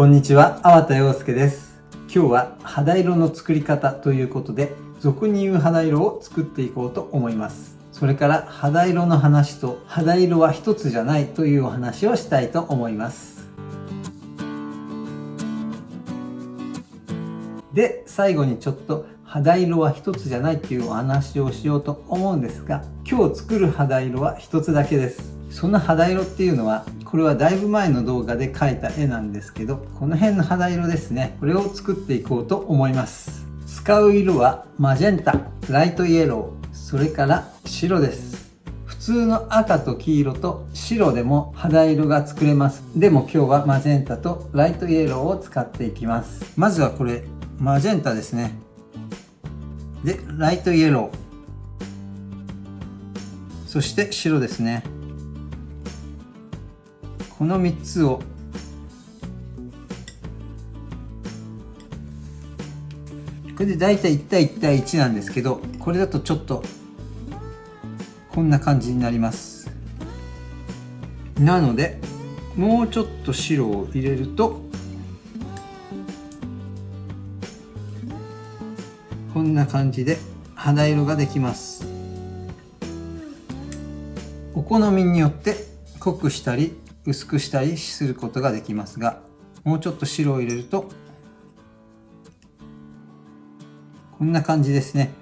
こんにちは、粟田洋介です。今日は肌色の作り方ということで、俗に言う肌色を作っていこうと思います。それから肌色の話と肌色は一つじゃないというお話をしたいと思います。で、最後にちょっと肌色は一つじゃないっていうお話をしようと思うんですが、今日作る肌色は一つだけです。その肌色っていうのは、これはだいぶ前の動画で描いた絵なんですけど、この辺の肌色ですね。これを作っていこうと思います。使う色はマジェンタ、ライトイエロー、それから白です。普通の赤と黄色と白でも肌色が作れます。でも今日はマジェンタとライトイエローを使っていきます。まずはこれ、マジェンタですね。で、ライトイエロー。そして白ですね。この3つをこれで大体1対1対1なんですけど、これだとちょっとこんな感じになります。なので、もうちょっと白を入れるとこんな感じで肌色ができますお好みによって濃くしたり薄くしたりすることができますがもうちょっと白を入れるとこんな感じですね。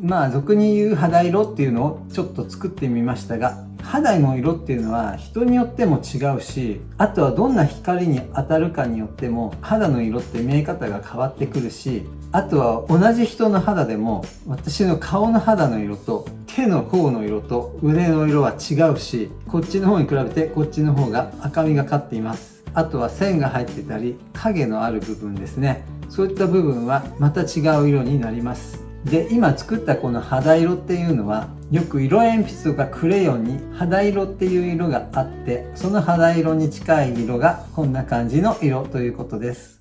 まあ俗に言う肌色っていうのをちょっと作ってみましたが肌の色っていうのは人によっても違うしあとはどんな光に当たるかによっても肌の色って見え方が変わってくるしあとは同じ人の肌でも私の顔の肌の色と手の甲の色と腕の色は違うしこっちの方に比べてこっちの方が赤みがかっています。あとは線が入ってたり影のある部分ですね。そういった部分はまた違う色になります。で今作ったこの肌色っていうのはよく色鉛筆とかクレヨンに肌色っていう色があってその肌色に近い色がこんな感じの色ということです。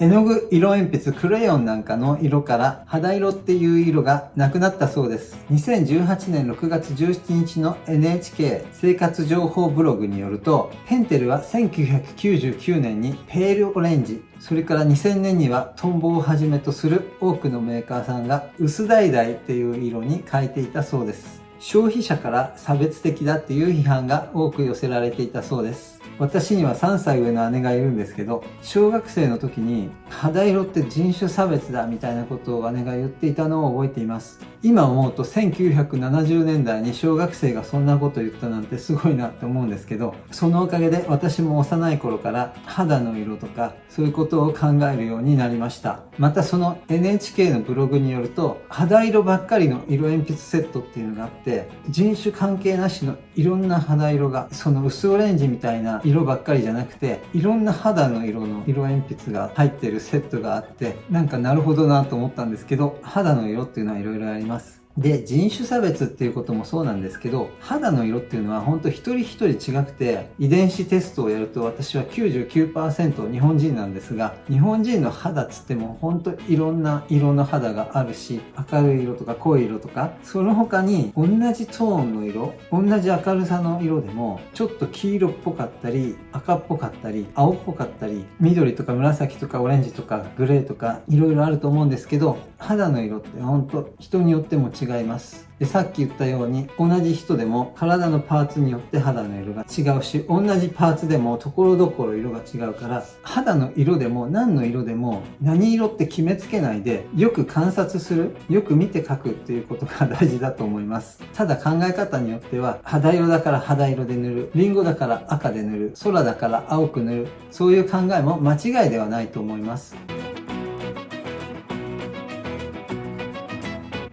絵の具、色鉛筆、クレヨンなんかの色から肌色っていう色がなくなったそうです。2018年6月17日の NHK 生活情報ブログによると、ペンテルは1999年にペールオレンジ、それから2000年にはトンボをはじめとする多くのメーカーさんが薄橙っていう色に変えていたそうです。消費者から差別的だっていう批判が多く寄せられていたそうです。私には3歳上の姉がいるんですけど、小学生の時に肌色って人種差別だみたいなことを姉が言っていたのを覚えています。今思うと1970年代に小学生がそんなこと言ったなんてすごいなって思うんですけど、そのおかげで私も幼い頃から肌の色とかそういうことを考えるようになりました。またその NHK のブログによると、肌色ばっかりの色鉛筆セットっていうのがあって、人種関係なしのいろんな肌色が、その薄オレンジみたいな色ばっかりじゃなくていろんな肌の色の色鉛筆が入ってるセットがあってなんかなるほどなと思ったんですけど肌の色っていうのはいろいろありますます。で、人種差別っていうこともそうなんですけど、肌の色っていうのは本当一人一人違くて、遺伝子テストをやると私は99%日本人なんですが、日本人の肌つっても本当いろんな色の肌があるし、明るい色とか濃い色とか、その他に同じトーンの色、同じ明るさの色でも、ちょっと黄色っぽかったり、赤っぽかったり、青っぽかったり、緑とか紫とかオレンジとかグレーとか、いろいろあると思うんですけど、肌の色って本当人によっても違違います。で、さっき言ったように、同じ人でも体のパーツによって肌の色が違うし、同じパーツでも所々色が違うから、肌の色でも何の色でも何色って決めつけないで、よく観察する、よく見て描くっていうことが大事だと思います。ただ考え方によっては、肌色だから肌色で塗る、リンゴだから赤で塗る、空だから青く塗る、そういう考えも間違いではないと思います。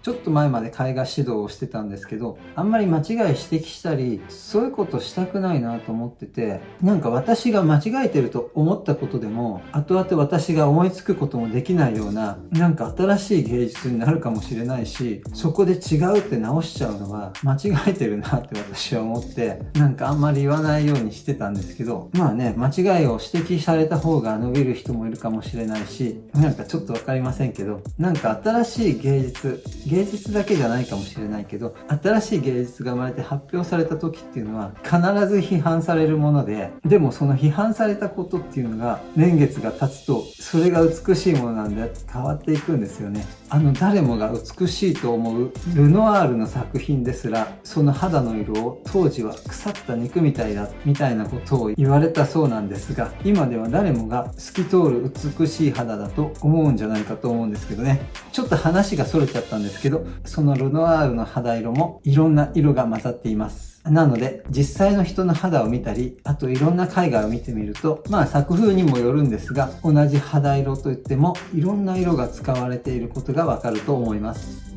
ちょっと前まで絵画指導をしてたんですけど、あんまり間違い指摘したり、そういうことしたくないなと思ってて、なんか私が間違えてると思ったことでも、後々私が思いつくこともできないような、なんか新しい芸術になるかもしれないし、そこで違うって直しちゃうのは間違えてるなって私は思って、なんかあんまり言わないようにしてたんですけど、まあね、間違いを指摘された方が伸びる人もいるかもしれないし、なんかちょっとわかりませんけど、なんか新しい芸術、芸芸術だけじゃないかもしれないけど、新しい芸術が生まれて発表された時っていうのは必ず批判されるもので、でもその批判されたことっていうのが年月が経つと、それが美しいものなんで変わっていくんですよね。あの誰もが美しいと思うルノワールの作品ですら、その肌の色を当時は腐った肉みたいだ、みたいなことを言われたそうなんですが、今では誰もが透き通る美しい肌だと思うんじゃないかと思うんですけどね。ちょっと話が逸れちゃったんですけど、そのルノワールの肌色もいろんな色が混ざっています。なので、実際の人の肌を見たり、あといろんな絵画を見てみると、まあ作風にもよるんですが、同じ肌色といっても、いろんな色が使われていることがわかると思います。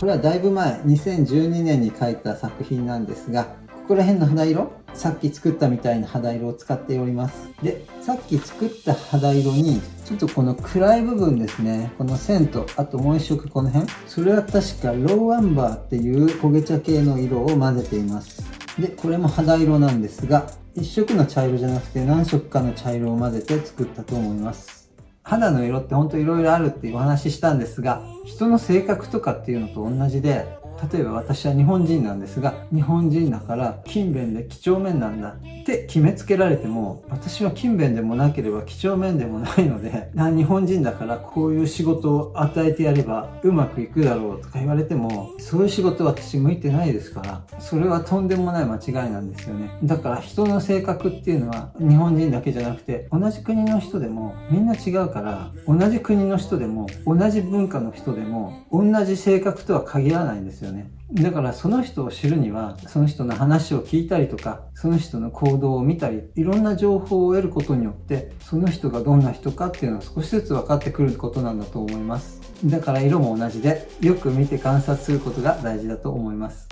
これはだいぶ前、2012年に描いた作品なんですが、ここら辺の肌色さっき作ったみたいな肌色を使っております。で、さっき作った肌色に、ちょっとこの暗い部分ですね。この線と、あともう一色この辺。それは確かローアンバーっていう焦げ茶系の色を混ぜています。で、これも肌色なんですが、一色の茶色じゃなくて何色かの茶色を混ぜて作ったと思います。肌の色ってほんと色々あるっていうお話ししたんですが、人の性格とかっていうのと同じで、例えば私は日本人なんですが、日本人だから勤勉で几帳面なんだ。って決めつけられても、私は勤勉でもなければ几帳面でもないので、日本人だからこういう仕事を与えてやればうまくいくだろうとか言われても、そういう仕事私向いてないですから、それはとんでもない間違いなんですよね。だから人の性格っていうのは日本人だけじゃなくて、同じ国の人でもみんな違うから、同じ国の人でも同じ文化の人でも同じ性格とは限らないんですよね。だからその人を知るには、その人の話を聞いたりとか、その人の行動を見たり、いろんな情報を得ることによって、その人がどんな人かっていうのは少しずつ分かってくることなんだと思います。だから色も同じで、よく見て観察することが大事だと思います。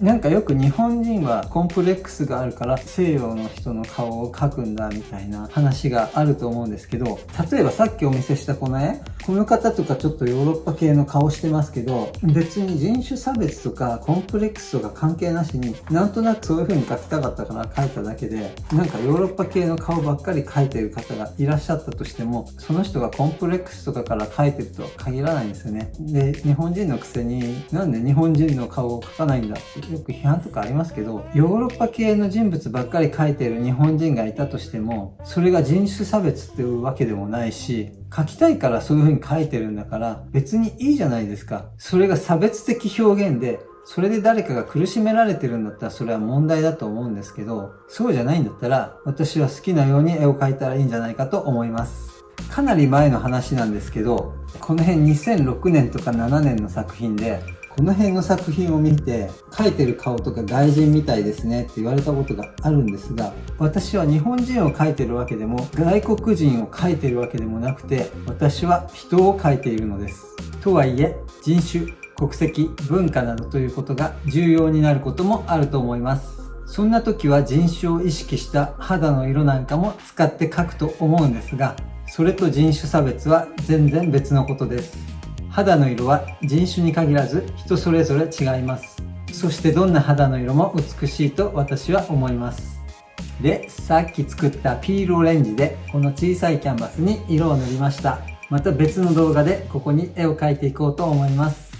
なんかよく日本人はコンプレックスがあるから西洋の人の顔を描くんだみたいな話があると思うんですけど、例えばさっきお見せしたこの絵、この方とかちょっとヨーロッパ系の顔してますけど、別に人種差別とかコンプレックスとか関係なしに、なんとなくそういう風に描きたかったから描いただけで、なんかヨーロッパ系の顔ばっかり描いてる方がいらっしゃったとしても、その人がコンプレックスとかから描いてるとは限らないんですよね。で、日本人のくせに、なんで日本人の顔を描かないんだってよく批判とかありますけど、ヨーロッパ系の人物ばっかり描いてる日本人がいたとしても、それが人種差別っていうわけでもないし、書きたいからそういう風に書いてるんだから別にいいじゃないですか。それが差別的表現で、それで誰かが苦しめられてるんだったらそれは問題だと思うんですけど、そうじゃないんだったら私は好きなように絵を描いたらいいんじゃないかと思います。かなり前の話なんですけど、この辺2006年とか7年の作品で、この辺の作品を見て、描いてる顔とか外人みたいですねって言われたことがあるんですが、私は日本人を描いてるわけでも、外国人を描いてるわけでもなくて、私は人を描いているのです。とはいえ、人種、国籍、文化などということが重要になることもあると思います。そんな時は人種を意識した肌の色なんかも使って描くと思うんですが、それと人種差別は全然別のことです。肌の色は人種に限らず人それぞれ違います。そしてどんな肌の色も美しいと私は思います。で、さっき作ったピールオレンジでこの小さいキャンバスに色を塗りました。また別の動画でここに絵を描いていこうと思います。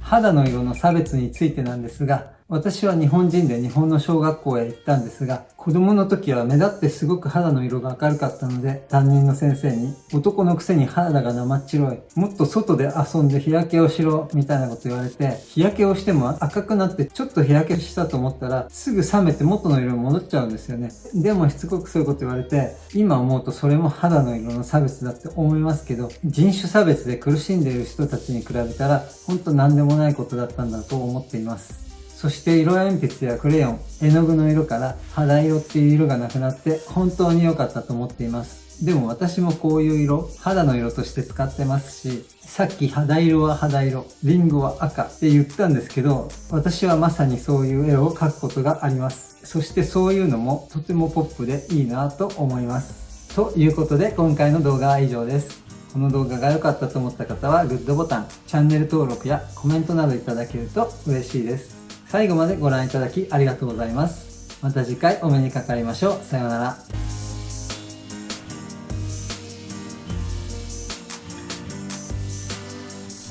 肌の色の差別についてなんですが、私は日本人で日本の小学校へ行ったんですが、子供の時は目立ってすごく肌の色が明るかったので、担任の先生に、男のくせに肌が生っ白い、もっと外で遊んで日焼けをしろ、みたいなこと言われて、日焼けをしても赤くなってちょっと日焼けしたと思ったら、すぐ冷めて元の色に戻っちゃうんですよね。でもしつこくそういうこと言われて、今思うとそれも肌の色の差別だって思いますけど、人種差別で苦しんでいる人たちに比べたら、ほんと何でもないことだったんだと思っています。そして色鉛筆やクレヨン、絵の具の色から肌色っていう色がなくなって本当に良かったと思っています。でも私もこういう色、肌の色として使ってますし、さっき肌色は肌色、リンゴは赤って言ったんですけど、私はまさにそういう絵を描くことがあります。そしてそういうのもとてもポップでいいなと思います。ということで今回の動画は以上です。この動画が良かったと思った方はグッドボタン、チャンネル登録やコメントなどいただけると嬉しいです。最後までご覧いただきありがとうございます。また次回お目にかかりましょう。さようなら。